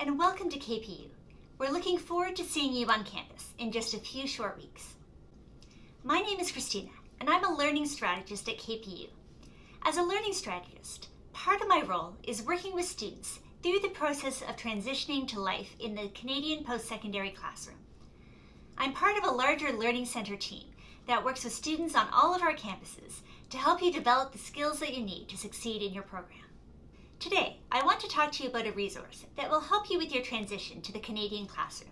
And welcome to KPU. We're looking forward to seeing you on campus in just a few short weeks. My name is Christina, and I'm a learning strategist at KPU. As a learning strategist, part of my role is working with students through the process of transitioning to life in the Canadian post-secondary classroom. I'm part of a larger Learning Center team that works with students on all of our campuses to help you develop the skills that you need to succeed in your program. Today, I want to talk to you about a resource that will help you with your transition to the Canadian classroom.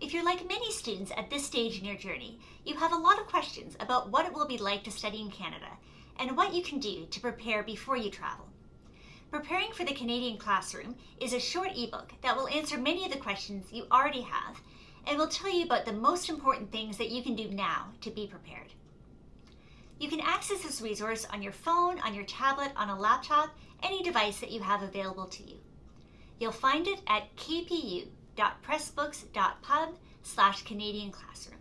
If you're like many students at this stage in your journey, you have a lot of questions about what it will be like to study in Canada and what you can do to prepare before you travel. Preparing for the Canadian classroom is a short ebook that will answer many of the questions you already have and will tell you about the most important things that you can do now to be prepared. You can access this resource on your phone, on your tablet, on a laptop, any device that you have available to you. You'll find it at kpu.pressbooks.pub slash Canadian Classroom.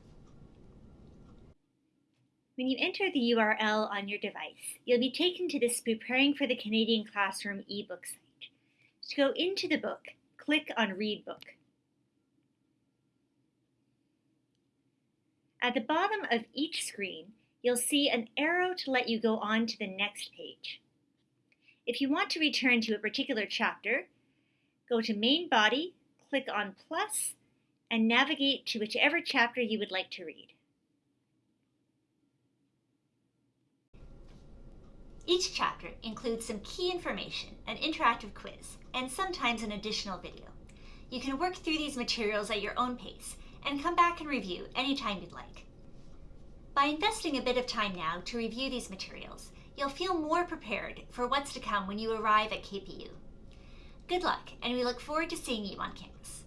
When you enter the URL on your device, you'll be taken to this Preparing for the Canadian Classroom ebook site. To go into the book, click on Read Book. At the bottom of each screen, you'll see an arrow to let you go on to the next page. If you want to return to a particular chapter, go to Main Body, click on Plus, and navigate to whichever chapter you would like to read. Each chapter includes some key information, an interactive quiz, and sometimes an additional video. You can work through these materials at your own pace and come back and review anytime you'd like. By investing a bit of time now to review these materials, you'll feel more prepared for what's to come when you arrive at KPU. Good luck, and we look forward to seeing you on campus.